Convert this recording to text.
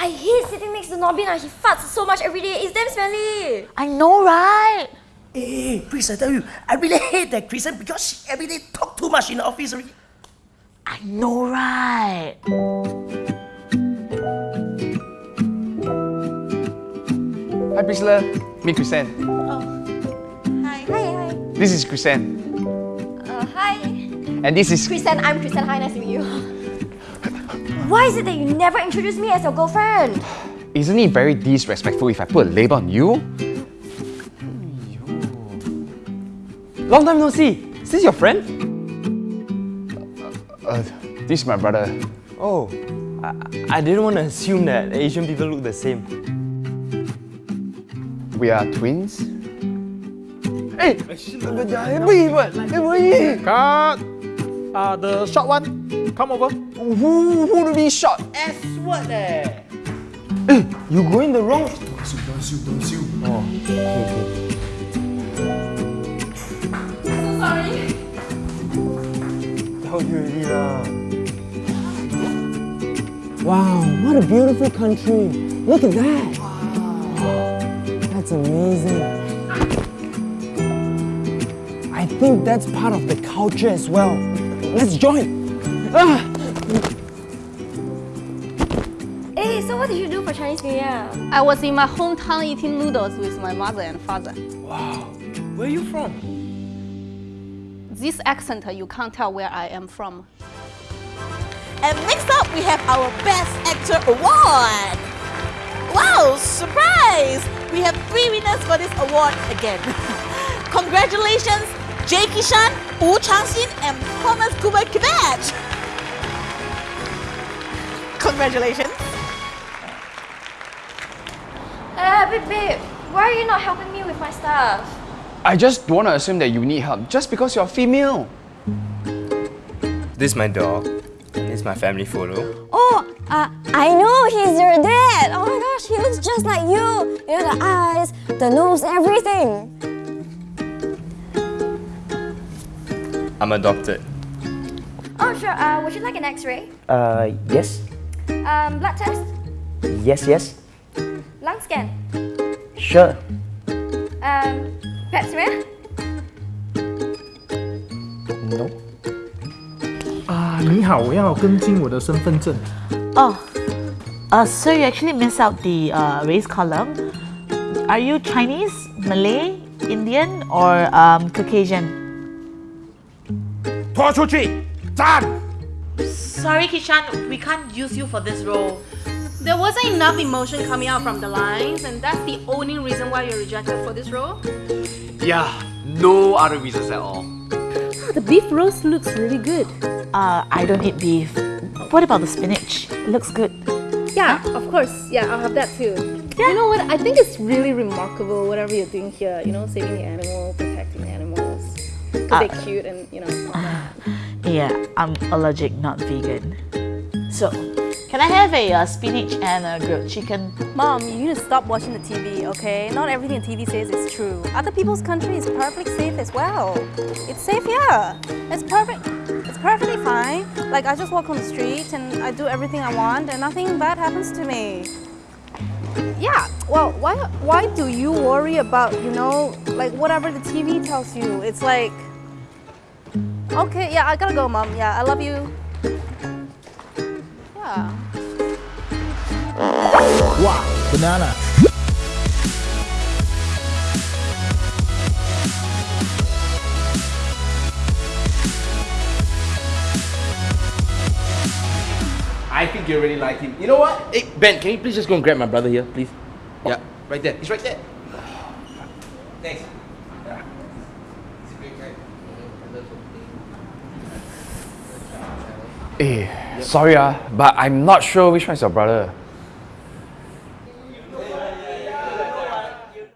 I hate sitting next to Norbin. ah. He farts so much every day. It's damn smelly. I know, right? Hey, hey, Chris, I tell you, I really hate that Kristen because she every day talk too much in the office already. I know, right? Hi Priscilla, meet Chrisanne. Oh. Hi. Hi, hi. This is Chrisanne. Uh, hi. And this is... Kristen, I'm Kristen. Hi, nice to meet you. Why is it that you never introduce me as your girlfriend? Isn't it very disrespectful if I put a label on you? Long time no see. Is this your friend? Uh, this is my brother. Oh, I, I didn't want to assume that Asian people look the same. We are twins. Hey, Cut! Uh, the short one, come over. Who, who to be shot? S word eh? Hey, you going the wrong... Oh, okay, okay. Sorry. Tell you already lah. Wow, what a beautiful country. Look at that. Wow. That's amazing. I think that's part of the culture as well. Let's join. Ah! Hey, so what did you do for Chinese New Year? I was in my hometown eating noodles with my mother and father. Wow, where are you from? This accent, you can't tell where I am from. And next up, we have our Best Actor Award. Wow, surprise! We have three winners for this award again. Congratulations, Jay Kishan, Wu Changxin, and Thomas Kuba Kibet. Congratulations. Uh, babe, babe, why are you not helping me with my stuff? I just don't want to assume that you need help just because you're female. This is my dog. This is my family photo. Oh, uh, I know he's your dad. Oh my gosh, he looks just like you. You know, the eyes, the nose, everything. I'm adopted. Oh, sure. Uh, would you like an x-ray? Uh, yes, um, blood test? Yes, yes. Lung scan? Sure. Um, pap smear? No. Ah, 啊，你好，我要跟进我的身份证。Oh, uh, so you actually miss out the uh, race column. Are you Chinese, Malay, Indian, or um, Caucasian? 拖出去，站！Sorry, Kishan, we can't use you for this role. There wasn't enough emotion coming out from the lines, and that's the only reason why you're rejected for this role. Yeah, no other reasons at all. The beef roast looks really good. Uh, I don't eat beef. What about the spinach? It looks good. Yeah, of course. Yeah, I'll have that too. Yeah. You know what? I think it's really remarkable whatever you're doing here. You know, saving the animal, protecting the animals. Because Uh, they're cute and, you know, all that. Yeah, I'm allergic, not vegan. So, can I have a uh, spinach and a grilled chicken? Mom, you need to stop watching the TV, okay? Not everything the TV says is true. Other people's country is perfectly safe as well. It's safe here. It's perfect. It's perfectly fine. Like I just walk on the street and I do everything I want and nothing bad happens to me. Yeah. Well, why why do you worry about, you know, like whatever the TV tells you? It's like Okay, yeah, I gotta go, Mom. Yeah, I love you. Yeah. Wow, banana. I think you really like him. You know what? Hey, Ben, can you please just go and grab my brother here, please? Yeah, right there. He's right there. Thanks. Yeah. He's a great guy. Eh, sorry ah, but I'm not sure which one is your brother.